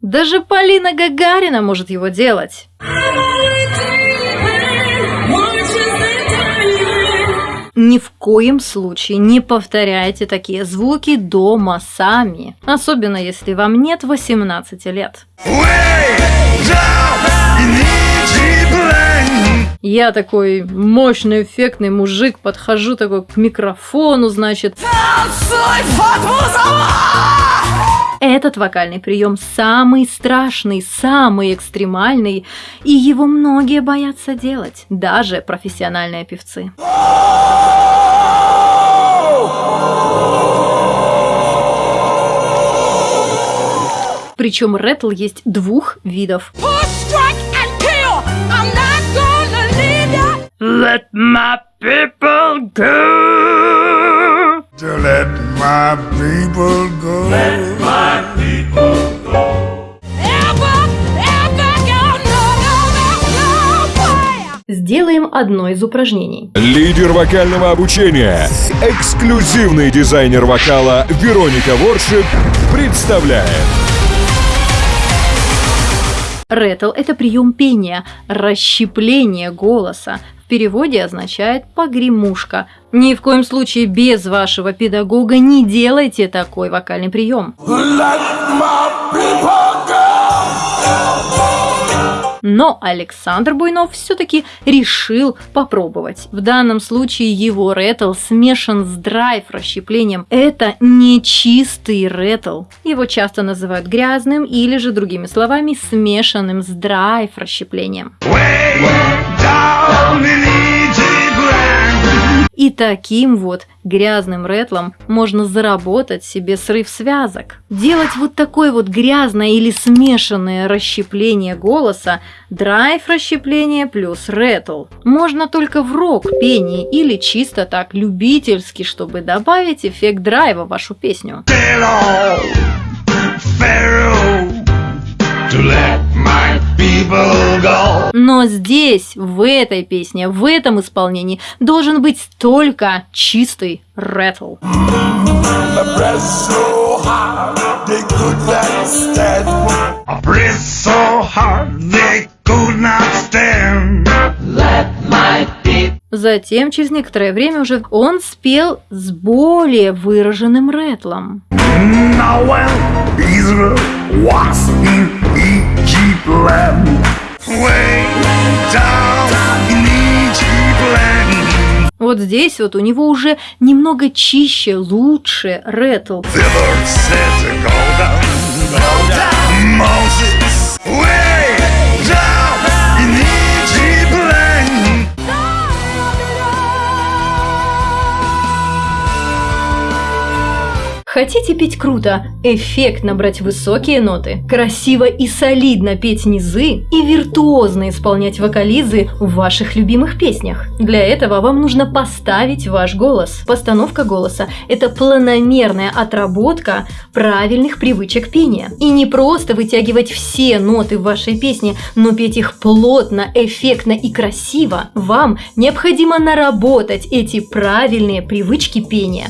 Даже Полина Гагарина может его делать. Ни в коем случае не повторяйте такие звуки дома сами, особенно если вам нет 18 лет. Я такой мощный, эффектный мужик, подхожу такой к микрофону, значит... Этот вокальный прием самый страшный, самый экстремальный, и его многие боятся делать, даже профессиональные певцы. Причем ретл есть двух видов. Let my people go. To let my people go. Let my people go. Сделаем одно из упражнений. Лидер вокального обучения, эксклюзивный дизайнер вокала Вероника Воршип представляет Ретл – это прием пения, расщепление голоса. В переводе означает «погремушка». Ни в коем случае без вашего педагога не делайте такой вокальный прием. Но Александр Буйнов все-таки решил попробовать. В данном случае его ретл смешан с драйв расщеплением. Это не чистый ретл. Его часто называют грязным или же другими словами смешанным с драйв расщеплением. И таким вот грязным ретлом можно заработать себе срыв связок. Делать вот такое вот грязное или смешанное расщепление голоса, драйв расщепление плюс ретл. Можно только в рок-пении или чисто так любительски, чтобы добавить эффект драйва в вашу песню. to let my people go. Но здесь, в этой песне, в этом исполнении должен быть только чистый ретл. Затем, через некоторое время уже он спел с более выраженным ретлом. Now Вот здесь вот у него уже немного чище, лучше ретл. Хотите петь круто, эффектно брать высокие ноты, красиво и солидно петь низы и виртуозно исполнять вокализы в ваших любимых песнях? Для этого вам нужно поставить ваш голос. Постановка голоса – это планомерная отработка правильных привычек пения. И не просто вытягивать все ноты в вашей песне, но петь их плотно, эффектно и красиво. Вам необходимо наработать эти правильные привычки пения.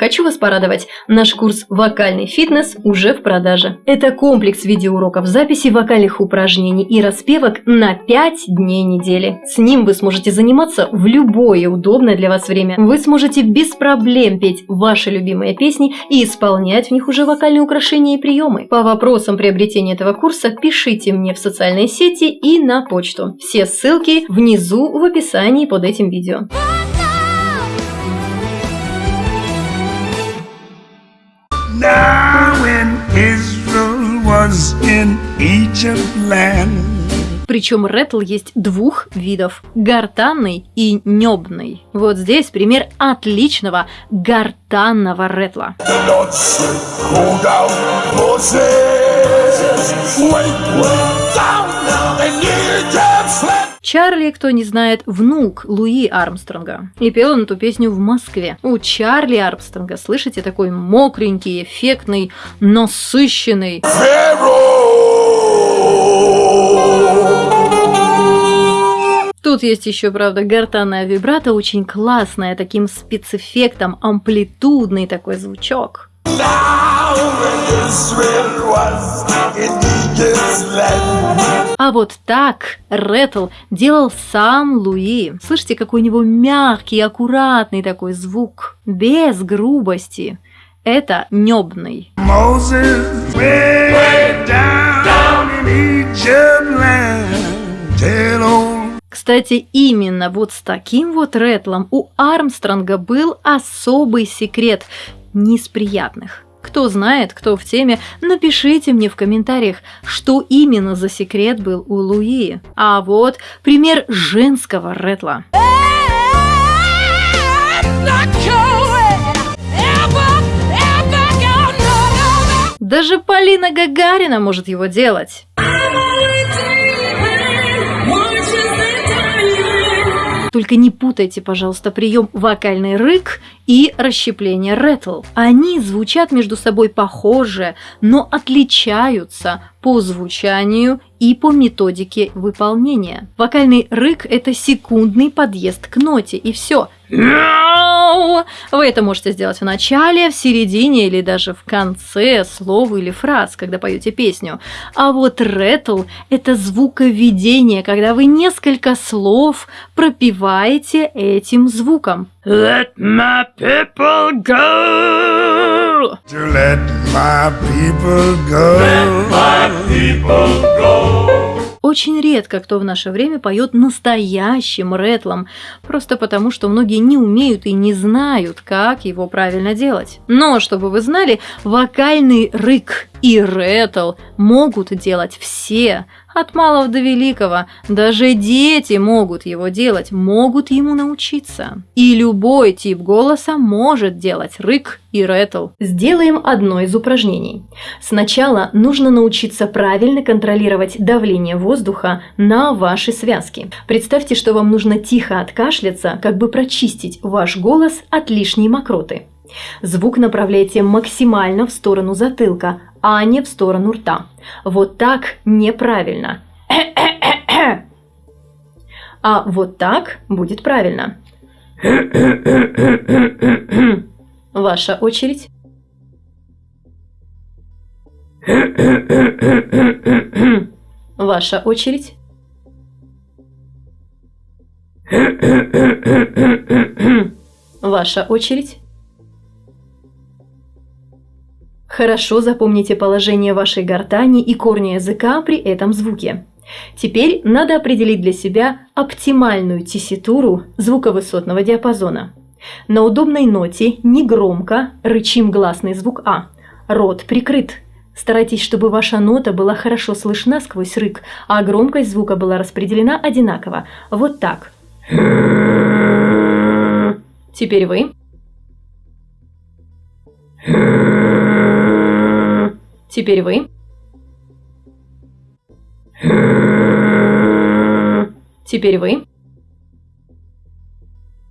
Хочу вас порадовать, наш курс «Вокальный фитнес» уже в продаже. Это комплекс видеоуроков записи вокальных упражнений и распевок на 5 дней недели. С ним вы сможете заниматься в любое удобное для вас время. Вы сможете без проблем петь ваши любимые песни и исполнять в них уже вокальные украшения и приемы. По вопросам приобретения этого курса пишите мне в социальные сети и на почту. Все ссылки внизу в описании под этим видео. Was in Egypt land. Причем ретл есть двух видов – гортанный и небный. Вот здесь пример отличного гортанного ретла. Чарли, кто не знает, внук Луи Армстронга. И пел он эту песню в Москве. У Чарли Армстронга, слышите, такой мокренький, эффектный, насыщенный. Тут есть еще, правда, гортанная вибрато, очень классная, таким спецэффектом, амплитудный такой звучок. Now а вот так Ретл делал сам Луи. Слышите, какой у него мягкий, аккуратный такой звук, без грубости. Это небный. Кстати, именно вот с таким вот Ретлом у Армстронга был особый секрет, не из приятных. Кто знает, кто в теме, напишите мне в комментариях, что именно за секрет был у Луи. А вот пример женского ретла. Даже Полина Гагарина может его делать. Только не путайте, пожалуйста, прием вокальный рык и расщепление ретл. Они звучат между собой похоже, но отличаются по звучанию и по методике выполнения. Вокальный рык – это секундный подъезд к ноте, и все. Вы это можете сделать в начале, в середине или даже в конце слова или фраз, когда поете песню. А вот ретл – это звуковедение, когда вы несколько слов пропиваете этим звуком. Let my people go. To let my people go. Let my people go. Очень редко кто в наше время поет настоящим ретлом, просто потому что многие не умеют и не знают, как его правильно делать. Но, чтобы вы знали, вокальный рык и ретл могут делать все, от малого до великого. Даже дети могут его делать, могут ему научиться. И любой тип голоса может делать рык и ретл. Сделаем одно из упражнений. Сначала нужно научиться правильно контролировать давление воздуха на ваши связки. Представьте, что вам нужно тихо откашляться, как бы прочистить ваш голос от лишней мокроты. Звук направляйте максимально в сторону затылка, а не в сторону рта. Вот так неправильно. А вот так будет правильно. Ваша очередь. Ваша очередь. Ваша очередь. Хорошо запомните положение вашей гортани и корня языка при этом звуке. Теперь надо определить для себя оптимальную тесситуру звуковысотного диапазона. На удобной ноте негромко рычим гласный звук А. Рот прикрыт. Старайтесь, чтобы ваша нота была хорошо слышна сквозь рык, а громкость звука была распределена одинаково. Вот так. Теперь вы. Теперь вы. Теперь вы.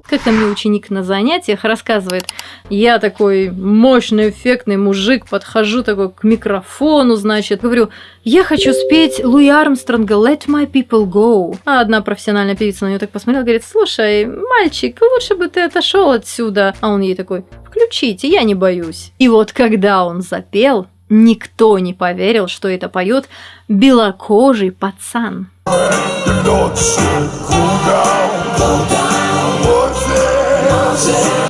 Как-то мне ученик на занятиях рассказывает, я такой мощный, эффектный мужик, подхожу такой к микрофону, значит, говорю, я хочу спеть Луи Армстронга «Let my people go». А одна профессиональная певица на нее так посмотрела, говорит, слушай, мальчик, лучше бы ты отошел отсюда. А он ей такой, включите, я не боюсь. И вот когда он запел, Никто не поверил, что это поет белокожий пацан.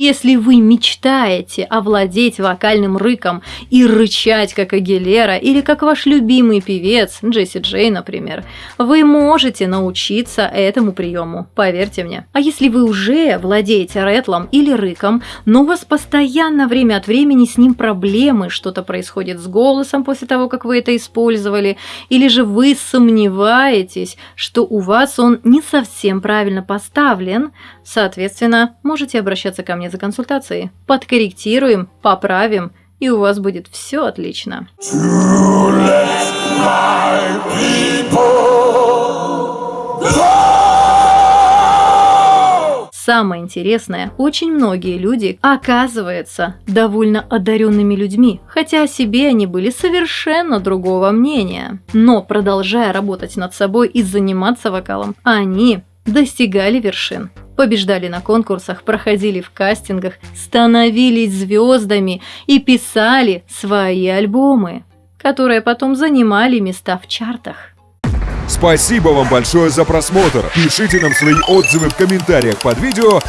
Если вы мечтаете овладеть вокальным рыком и рычать, как Агилера, или как ваш любимый певец, Джесси Джей, например, вы можете научиться этому приему, поверьте мне. А если вы уже владеете ретлом или рыком, но у вас постоянно время от времени с ним проблемы, что-то происходит с голосом после того, как вы это использовали, или же вы сомневаетесь, что у вас он не совсем правильно поставлен, соответственно, можете обращаться ко мне за консультацией. Подкорректируем, поправим, и у вас будет все отлично. Самое интересное, очень многие люди, оказываются довольно одаренными людьми, хотя о себе они были совершенно другого мнения. Но продолжая работать над собой и заниматься вокалом, они достигали вершин. Побеждали на конкурсах, проходили в кастингах, становились звездами и писали свои альбомы, которые потом занимали места в чартах. Спасибо вам большое за просмотр. Пишите нам свои отзывы в комментариях под видео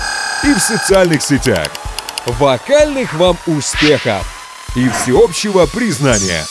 и в социальных сетях. Вокальных вам успехов и всеобщего признания!